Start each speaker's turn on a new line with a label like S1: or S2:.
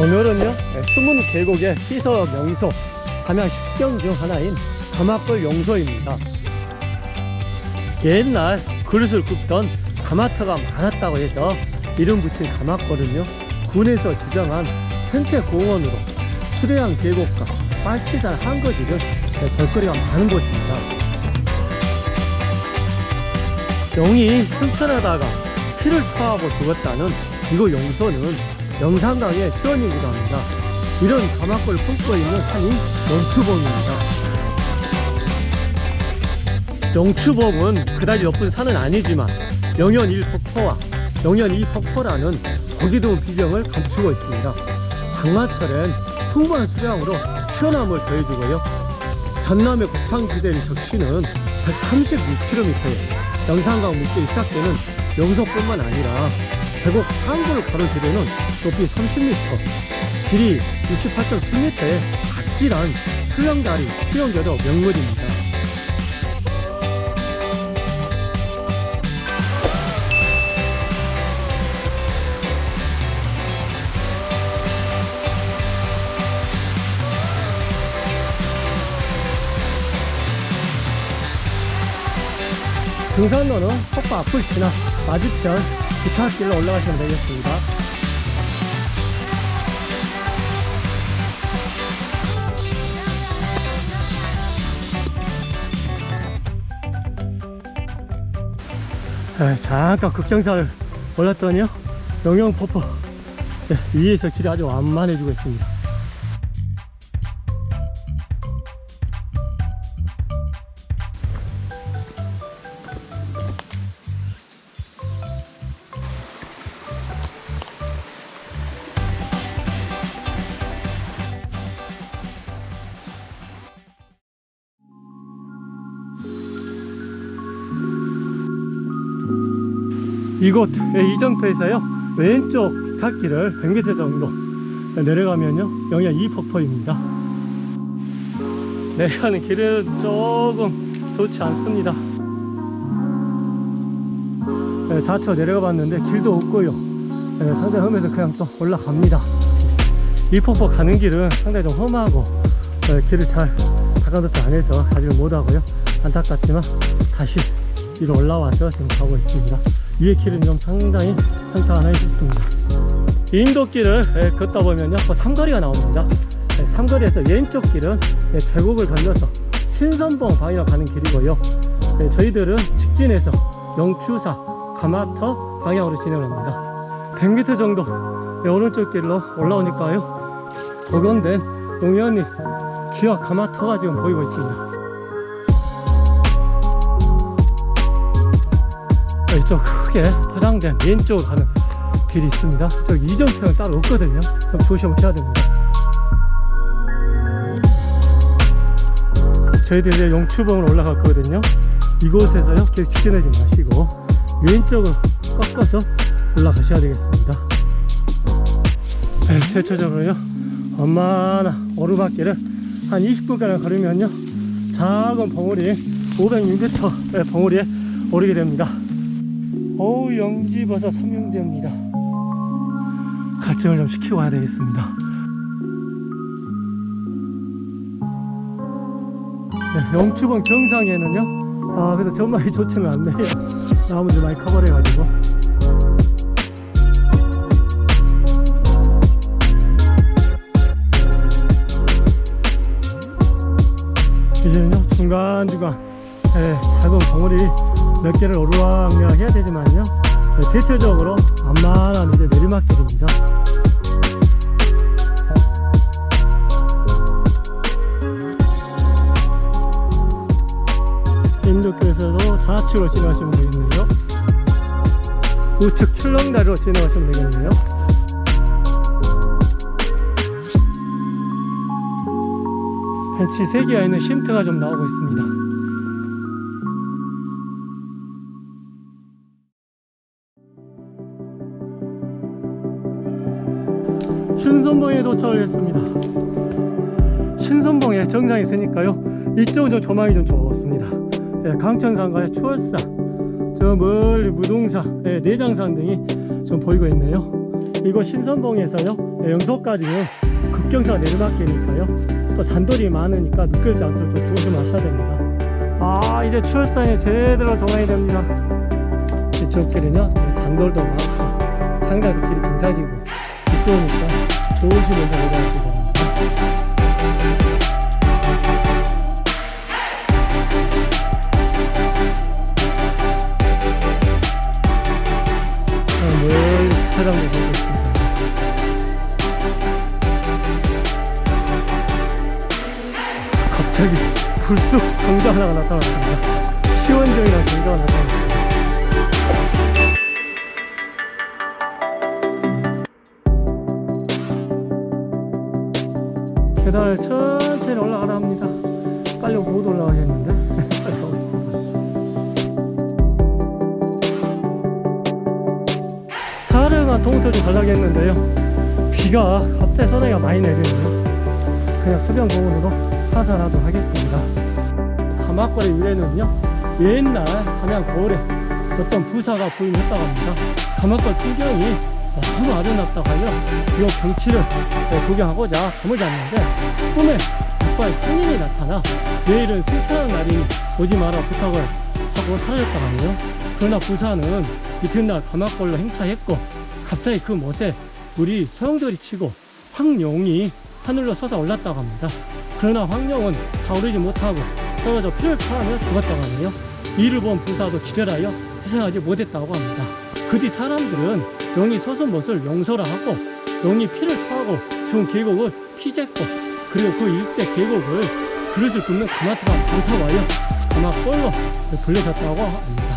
S1: 오늘은요 네, 숨은 계곡의 피서 명소 담양 식경 중 하나인 가마골 용소입니다. 옛날 그릇을 굽던 가마터가 많았다고 해서 이름 붙인 가마골은요 군에서 지정한 생태공원으로 수려한 계곡과 빨치산 한거지 등 네, 볼거리가 많은 곳입니다 용이 튼튼하다가 피를 토하고 죽었다는 이곳 용소는 영산강의 수원이기도 합니다. 이런 가마골을 품고 있는 산이 영추봉입니다. 영추봉은 그다지 높은 산은 아니지만 영현 1폭포와 영현 2폭포라는 보기 드문 비경을 감추고 있습니다. 장마철엔 풍부한 수량으로 시원함을 더해주고요. 전남의 곡창지대를 적시는 136km에 영산강 밑에 시작되는 영서뿐만 아니라 계곡 상구를 가로지르는 높이 30m, 길이 68.7m의 아찔한 수영다리, 수영교도 명물입니다. 등산로는 폭포 앞을 지나 맞은편 기타길로 올라가시면 되겠습니다. 네, 잠깐 급정사를 올랐더니요 영영폭포 네, 위에서 길이 아주 완만해지고 있습니다. 이곳 이정표에서요 왼쪽 기찻길을 100m 정도 내려가면요 영양 2폭포입니다. 내려가는 길은 조금 좋지 않습니다. 네, 좌측 내려가 봤는데 길도 없고요. 네, 상당히 험해서 그냥 또 올라갑니다. 이 폭포 가는 길은 상당히 좀 험하고 네, 길을 잘 닦아놓지 않아서 가지를 못하고요. 안타깝지만 다시 위로 올라와서 지금 가고 있습니다 위에 길은 좀 상당히 평탄해졌습니다. 인도길을 예, 걷다 보면요 그 삼거리가 나옵니다. 예, 삼거리에서 왼쪽 길은 예, 계곡을 건너서 신선봉 방향으로 가는 길이고요. 예, 저희들은 직진해서 영추사 가마터 방향으로 진행합니다. 100m 정도 예, 오른쪽 길로 올라오니까요. 복원된 농현이 기와 가마터가 지금 보이고 있습니다 이쪽 크게 포장된 왼쪽으로 가는 길이 있습니다. 저기 이정표는 따로 없거든요. 좀 조심해야 됩니다. 저희들이 이제 용추봉으로 올라갔거든요. 이곳에서요 길 직진하지 마시고 왼쪽으로 꺾어서 올라가셔야 되겠습니다. 네, 대체적으로요 얼마나 오르막길을 한 20분가량 걸으면요 작은 봉우리 506m 봉우리에 오르게 됩니다 어우 영지버섯 삼형제입니다. 갈증을 좀 시키고 와야 되겠습니다. 네, 영추봉 정상에는요? 아 그래도 전망이 좋지는 않네요. 나무들 많이 커버려 가지고. 이제는요 중간중간 네, 작은 봉우리 몇 개를 오르락내락 해야 되지만요. 네, 대체적으로 완만한 이제 내리막길입니다. 인도교에서도 좌측으로 진행하시면 되겠네요. 우측 출렁다리로 진행하시면 되겠네요. 벤치 3개가 있는 쉼트가 좀 나오고 있습니다 신선봉에 도착을 했습니다. 신선봉에 정상에 있으니까요. 이쪽은 좀 조망이 좀 좋습니다. 예, 강천산과의 추월산 저 멀리 무동산 예, 내장산 등이 좀 보이고 있네요. 이곳 신선봉에서요 예, 영도까지는 급경사가 내리막길이니까요. 또 잔돌이 많으니까 미끌지 않도록 좀 조심하셔야 됩니다. 아 이제 추월산이 제대로 조망이 됩니다. 이쪽 길은요 잔돌도 많고 상당히 길이 등산지 고 이쪽이니까 조심해서 바랍니다 아, 멀리 차량도 보고 있습니다 갑자기 불쑥 경자 하나가 나타났습니다. 시원정이랑 경자가 나타났습니다 계단을 천천히 올라가라 합니다. 빨리 못 올라가겠는데? 사흘간 가려고 했는데요. 비가 갑자기 소나기가 많이 내리네요. 그냥 수변공원으로 하산하도록 하겠습니다. 가마거리 위에는요, 옛날 함양 거울에 어떤 부사가 부임했다고 합니다. 가마거리 풍경이 너무 아름답다고 하여 이 경치를 네, 구경하고자 잠을 잤는데 꿈에 아빠의 손님이 나타나 내일은 승천하는 날이니 오지 마라 부탁을 하고 사라졌다고 하네요. 그러나 부사는 이튿날 가마골로 행차했고 갑자기 그 못에 물이 소용돌이 치고 황룡이 하늘로 솟아 올랐다고 합니다. 그러나 황룡은 타오르지 못하고 떨어져 피를 토하며 죽었다고 하네요. 이를 본 부사도 기절하여 회생하지 못했다고 합니다. 그 뒤 사람들은 용이 솟은 못을 용서라 하고 용이 피를 토하고 죽은 계곡을 피jes고 그리고 그 일대 계곡을 그릇을 굽는 가마트가 반타와여 가마골로 불려졌다고 합니다.